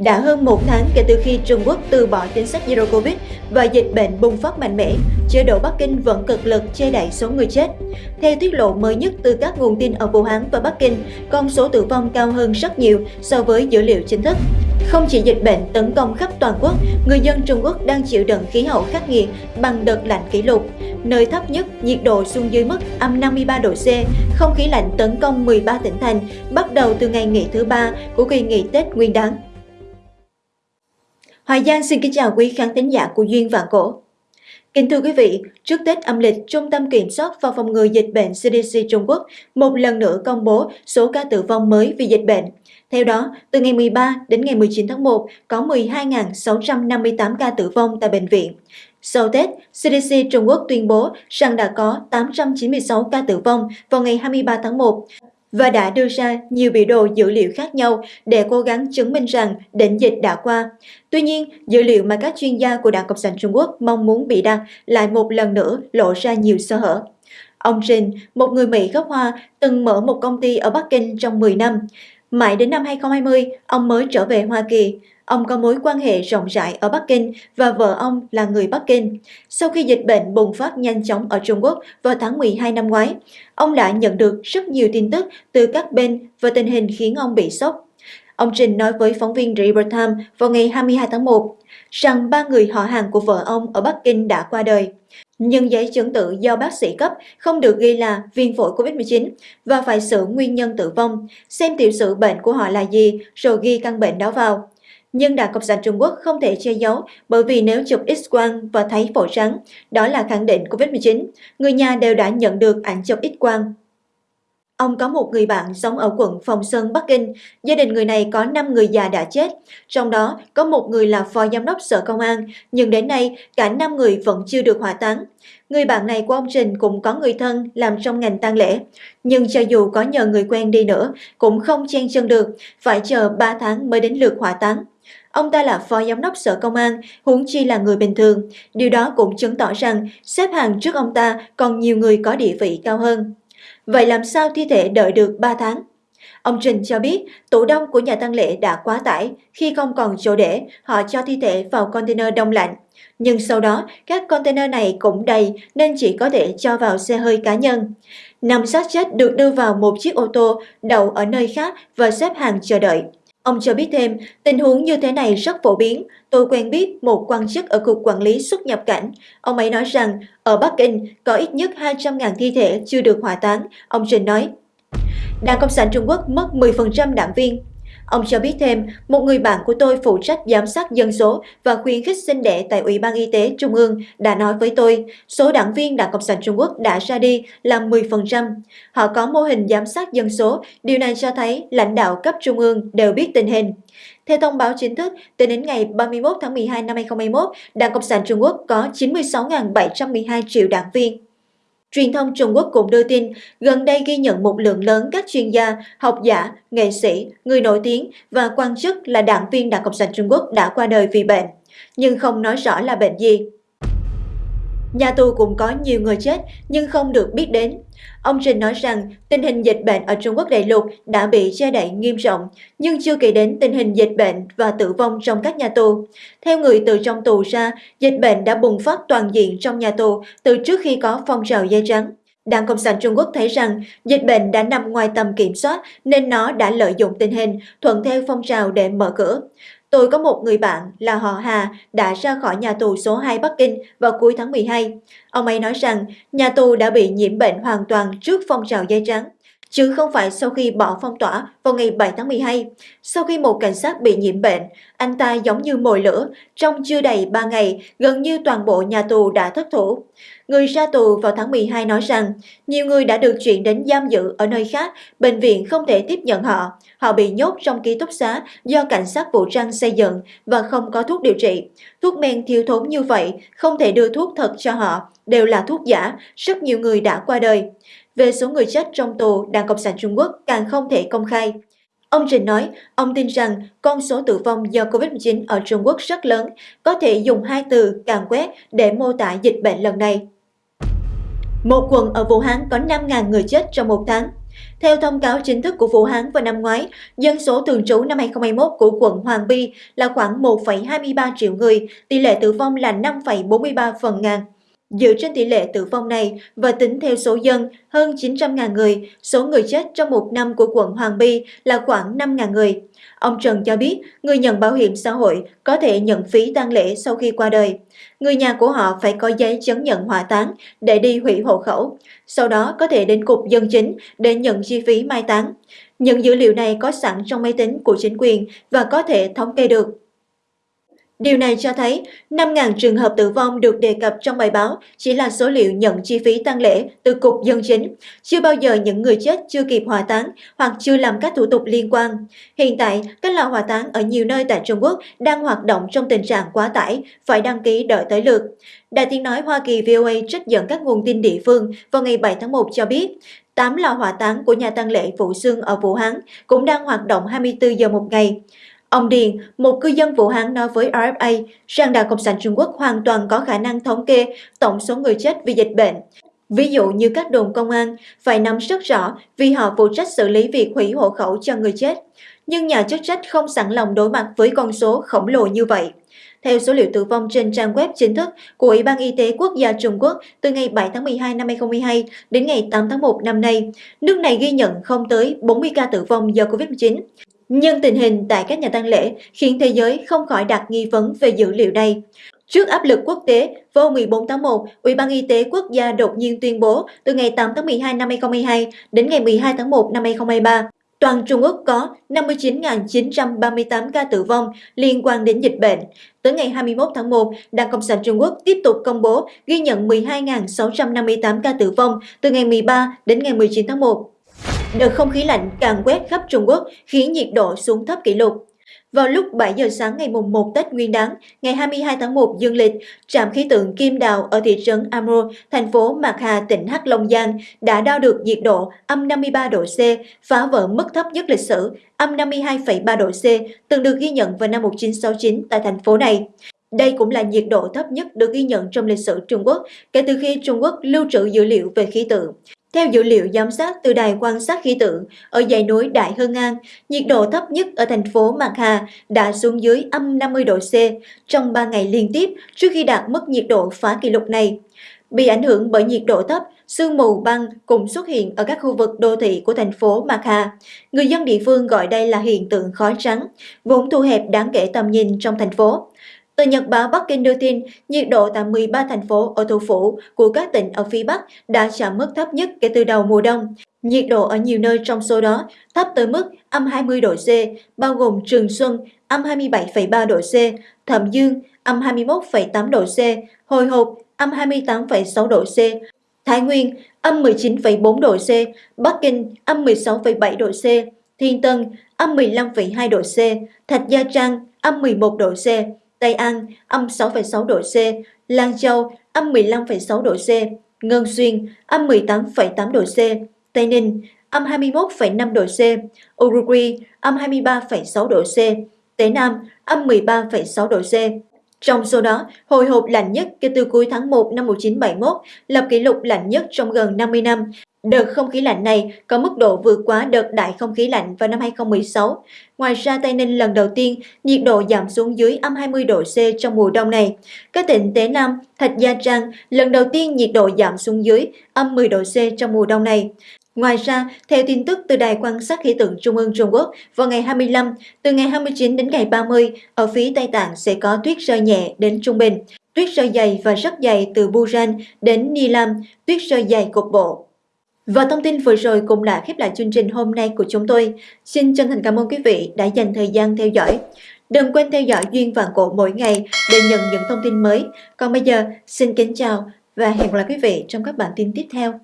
Đã hơn một tháng kể từ khi Trung Quốc từ bỏ chính sách Zero Covid và dịch bệnh bùng phát mạnh mẽ, chế độ Bắc Kinh vẫn cực lực che đậy số người chết. Theo tiết lộ mới nhất từ các nguồn tin ở Vũ Hán và Bắc Kinh, con số tử vong cao hơn rất nhiều so với dữ liệu chính thức. Không chỉ dịch bệnh tấn công khắp toàn quốc, người dân Trung Quốc đang chịu đựng khí hậu khắc nghiệt bằng đợt lạnh kỷ lục. Nơi thấp nhất, nhiệt độ xuống dưới mức âm 53 độ C, không khí lạnh tấn công 13 tỉnh thành bắt đầu từ ngày nghỉ thứ ba của kỳ nghỉ Tết Nguyên đán. Hoài Giang xin kính chào quý khán thính giả của Duyên Vạn Cổ. Kính thưa quý vị, trước Tết âm lịch, Trung tâm Kiểm soát và Phòng ngừa Dịch bệnh CDC Trung Quốc một lần nữa công bố số ca tử vong mới vì dịch bệnh. Theo đó, từ ngày 13 đến ngày 19 tháng 1 có 12.658 ca tử vong tại bệnh viện. Sau Tết, CDC Trung Quốc tuyên bố rằng đã có 896 ca tử vong vào ngày 23 tháng 1 và đã đưa ra nhiều biểu đồ dữ liệu khác nhau để cố gắng chứng minh rằng đỉnh dịch đã qua. Tuy nhiên, dữ liệu mà các chuyên gia của Đảng Cộng sản Trung Quốc mong muốn bị đăng lại một lần nữa lộ ra nhiều sơ hở. Ông Jin, một người Mỹ gốc Hoa, từng mở một công ty ở Bắc Kinh trong 10 năm. Mãi đến năm 2020, ông mới trở về Hoa Kỳ. Ông có mối quan hệ rộng rãi ở Bắc Kinh và vợ ông là người Bắc Kinh. Sau khi dịch bệnh bùng phát nhanh chóng ở Trung Quốc vào tháng 12 năm ngoái, ông đã nhận được rất nhiều tin tức từ các bên và tình hình khiến ông bị sốc. Ông Trình nói với phóng viên River Time vào ngày 22 tháng 1 rằng ba người họ hàng của vợ ông ở Bắc Kinh đã qua đời. Nhưng giấy chứng tự do bác sĩ cấp không được ghi là viêm phổi COVID-19 và phải xử nguyên nhân tử vong, xem tiểu sử bệnh của họ là gì rồi ghi căn bệnh đó vào. Nhưng Đảng Cộng sản Trung Quốc không thể che giấu bởi vì nếu chụp X-quang và thấy phổi trắng, đó là khẳng định COVID-19, người nhà đều đã nhận được ảnh chụp X-quang. Ông có một người bạn sống ở quận Phong Sơn, Bắc Kinh. Gia đình người này có 5 người già đã chết, trong đó có một người là phó giám đốc sở công an, nhưng đến nay cả 5 người vẫn chưa được hỏa táng. Người bạn này của ông Trình cũng có người thân làm trong ngành tang lễ, nhưng cho dù có nhờ người quen đi nữa cũng không chen chân được, phải chờ 3 tháng mới đến lượt hỏa táng. Ông ta là phó giám đốc sở công an, huống chi là người bình thường. Điều đó cũng chứng tỏ rằng xếp hàng trước ông ta còn nhiều người có địa vị cao hơn. Vậy làm sao thi thể đợi được 3 tháng? Ông Trình cho biết tủ đông của nhà tăng lễ đã quá tải, khi không còn chỗ để, họ cho thi thể vào container đông lạnh. Nhưng sau đó, các container này cũng đầy nên chỉ có thể cho vào xe hơi cá nhân. Năm xác chết được đưa vào một chiếc ô tô đậu ở nơi khác và xếp hàng chờ đợi. Ông cho biết thêm, tình huống như thế này rất phổ biến. Tôi quen biết một quan chức ở Cục Quản lý xuất nhập cảnh. Ông ấy nói rằng, ở Bắc Kinh có ít nhất 200.000 thi thể chưa được hỏa táng. Ông Trình nói, Đảng Cộng sản Trung Quốc mất 10% đảng viên. Ông cho biết thêm, một người bạn của tôi phụ trách giám sát dân số và khuyến khích sinh đẻ tại Ủy ban Y tế Trung ương đã nói với tôi, số đảng viên Đảng Cộng sản Trung Quốc đã ra đi là 10%. Họ có mô hình giám sát dân số, điều này cho thấy lãnh đạo cấp Trung ương đều biết tình hình. Theo thông báo chính thức, tính đến ngày 31 tháng 12 năm 2021, Đảng Cộng sản Trung Quốc có 96.712 triệu đảng viên. Truyền thông Trung Quốc cũng đưa tin, gần đây ghi nhận một lượng lớn các chuyên gia, học giả, nghệ sĩ, người nổi tiếng và quan chức là đảng viên Đảng Cộng sản Trung Quốc đã qua đời vì bệnh, nhưng không nói rõ là bệnh gì. Nhà tù cũng có nhiều người chết nhưng không được biết đến. Ông Trình nói rằng tình hình dịch bệnh ở Trung Quốc đại lục đã bị che đậy nghiêm trọng, nhưng chưa kể đến tình hình dịch bệnh và tử vong trong các nhà tù. Theo người từ trong tù ra, dịch bệnh đã bùng phát toàn diện trong nhà tù từ trước khi có phong trào dây trắng. Đảng Cộng sản Trung Quốc thấy rằng dịch bệnh đã nằm ngoài tầm kiểm soát nên nó đã lợi dụng tình hình, thuận theo phong trào để mở cửa. Tôi có một người bạn là họ Hà đã ra khỏi nhà tù số 2 Bắc Kinh vào cuối tháng 12. Ông ấy nói rằng nhà tù đã bị nhiễm bệnh hoàn toàn trước phong trào dây trắng, chứ không phải sau khi bỏ phong tỏa vào ngày 7 tháng 12. Sau khi một cảnh sát bị nhiễm bệnh, anh ta giống như mồi lửa, trong chưa đầy 3 ngày, gần như toàn bộ nhà tù đã thất thủ. Người ra tù vào tháng 12 nói rằng nhiều người đã được chuyển đến giam giữ ở nơi khác, bệnh viện không thể tiếp nhận họ. Họ bị nhốt trong ký túc xá do cảnh sát vũ trang xây dựng và không có thuốc điều trị. Thuốc men thiếu thốn như vậy, không thể đưa thuốc thật cho họ, đều là thuốc giả, rất nhiều người đã qua đời. Về số người chết trong tù, Đảng Cộng sản Trung Quốc càng không thể công khai. Ông Trình nói, ông tin rằng con số tử vong do COVID-19 ở Trung Quốc rất lớn, có thể dùng hai từ càng quét để mô tả dịch bệnh lần này. Một quận ở Vũ Hán có 5.000 người chết trong một tháng. Theo thông cáo chính thức của Vũ Hán vào năm ngoái, dân số thường trú năm 2021 của quận Hoàng Bi là khoảng 1,23 triệu người, tỷ lệ tử vong là 5,43 phần ngàn. Dựa trên tỷ lệ tử vong này và tính theo số dân hơn 900.000 người, số người chết trong một năm của quận Hoàng Bi là khoảng 5.000 người. Ông Trần cho biết người nhận bảo hiểm xã hội có thể nhận phí tang lễ sau khi qua đời. Người nhà của họ phải có giấy chứng nhận hỏa táng để đi hủy hộ khẩu. Sau đó có thể đến cục dân chính để nhận chi phí mai táng. Những dữ liệu này có sẵn trong máy tính của chính quyền và có thể thống kê được. Điều này cho thấy 5.000 trường hợp tử vong được đề cập trong bài báo chỉ là số liệu nhận chi phí tăng lễ từ Cục Dân Chính. Chưa bao giờ những người chết chưa kịp hỏa táng hoặc chưa làm các thủ tục liên quan. Hiện tại, các lò hỏa táng ở nhiều nơi tại Trung Quốc đang hoạt động trong tình trạng quá tải, phải đăng ký đợi tới lượt. Đài tiếng nói Hoa Kỳ VOA trích dẫn các nguồn tin địa phương vào ngày 7 tháng 1 cho biết, 8 lò hỏa táng của nhà tăng lễ Vũ Xương ở Vũ Hán cũng đang hoạt động 24 giờ một ngày. Ông Điền, một cư dân Vũ Hán nói với RFA rằng Đảng Cộng sản Trung Quốc hoàn toàn có khả năng thống kê tổng số người chết vì dịch bệnh. Ví dụ như các đồn công an phải nắm rất rõ vì họ phụ trách xử lý việc hủy hộ khẩu cho người chết. Nhưng nhà chức trách không sẵn lòng đối mặt với con số khổng lồ như vậy. Theo số liệu tử vong trên trang web chính thức của Ủy ban Y tế Quốc gia Trung Quốc từ ngày 7 tháng 12 năm 2022 đến ngày 8 tháng 1 năm nay, nước này ghi nhận không tới 40 ca tử vong do Covid-19. Nhưng tình hình tại các nhà tăng lễ khiến thế giới không khỏi đặt nghi vấn về dữ liệu này. Trước áp lực quốc tế, vào 14 tháng 1, Ủy ban Y tế Quốc gia đột nhiên tuyên bố từ ngày 8 tháng 12 năm 2022 đến ngày 12 tháng 1 năm 2023, toàn Trung Quốc có 59.938 ca tử vong liên quan đến dịch bệnh. Tới ngày 21 tháng 1, Đảng Cộng sản Trung Quốc tiếp tục công bố ghi nhận 12.658 ca tử vong từ ngày 13 đến ngày 19 tháng 1. Đợt không khí lạnh càng quét khắp Trung Quốc khiến nhiệt độ xuống thấp kỷ lục. Vào lúc 7 giờ sáng ngày mùng 1 Tết Nguyên đán, ngày 22 tháng 1 dương lịch, trạm khí tượng Kim Đào ở thị trấn Amro, thành phố Mạc Hà, tỉnh Hắc Long Giang đã đo được nhiệt độ âm 53 độ C, phá vỡ mức thấp nhất lịch sử, âm 52,3 độ C, từng được ghi nhận vào năm 1969 tại thành phố này. Đây cũng là nhiệt độ thấp nhất được ghi nhận trong lịch sử Trung Quốc kể từ khi Trung Quốc lưu trữ dữ liệu về khí tượng. Theo dữ liệu giám sát từ đài quan sát khí tượng, ở dãy núi Đại Hưng An, nhiệt độ thấp nhất ở thành phố Mạc Hà đã xuống dưới âm 50 độ C trong 3 ngày liên tiếp trước khi đạt mức nhiệt độ phá kỷ lục này. Bị ảnh hưởng bởi nhiệt độ thấp, sương mù băng cũng xuất hiện ở các khu vực đô thị của thành phố Mạc Hà. Người dân địa phương gọi đây là hiện tượng khói trắng, vốn thu hẹp đáng kể tầm nhìn trong thành phố. Tờ Nhật báo Bắc Kinh đưa tin, nhiệt độ tại 13 thành phố ở thủ phủ của các tỉnh ở phía Bắc đã chạm mức thấp nhất kể từ đầu mùa đông. Nhiệt độ ở nhiều nơi trong số đó thấp tới mức âm 20 độ C, bao gồm Trường Xuân, âm 27,3 độ C, Thẩm Dương, âm 21,8 độ C, Hồi Hộp, âm 28,6 độ C, Thái Nguyên, âm 19,4 độ C, Bắc Kinh, âm 16,7 độ C, Thiên Tân, âm 15,2 độ C, Thạch Gia Trang, âm 11 độ C, Tây An âm 6,6 độ C, Lan Châu âm 15,6 độ C, Ngân Xuyên âm 18,8 độ C, Tây Ninh âm 21,5 độ C, Uruguay âm 23,6 độ C, Tế Nam âm 13,6 độ C. Trong số đó, hồi hộp lạnh nhất kể từ cuối tháng 1 năm 1971 lập kỷ lục lạnh nhất trong gần 50 năm, Đợt không khí lạnh này có mức độ vượt quá đợt đại không khí lạnh vào năm 2016. Ngoài ra, Tây Ninh lần đầu tiên nhiệt độ giảm xuống dưới âm 20 độ C trong mùa đông này. Các tỉnh Tế Nam, Thạch Gia Trang lần đầu tiên nhiệt độ giảm xuống dưới âm 10 độ C trong mùa đông này. Ngoài ra, theo tin tức từ Đài quan sát khí tượng Trung ương Trung Quốc, vào ngày 25, từ ngày 29 đến ngày 30, ở phía Tây Tạng sẽ có tuyết rơi nhẹ đến trung bình. Tuyết rơi dày và rất dày từ Busan đến Nilam, tuyết rơi dày cục bộ. Và thông tin vừa rồi cũng đã khép lại chương trình hôm nay của chúng tôi. Xin chân thành cảm ơn quý vị đã dành thời gian theo dõi. Đừng quên theo dõi Duyên Vạn Cổ mỗi ngày để nhận những thông tin mới. Còn bây giờ, xin kính chào và hẹn gặp lại quý vị trong các bản tin tiếp theo.